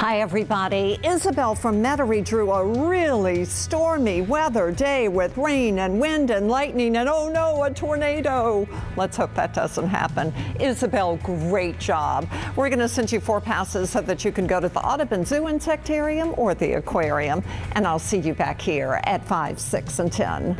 Hi, everybody. Isabel from Metairie drew a really stormy weather day with rain and wind and lightning and oh no, a tornado. Let's hope that doesn't happen. Isabel, great job. We're going to send you four passes so that you can go to the Audubon Zoo Insectarium or the aquarium. And I'll see you back here at 5, 6, and 10.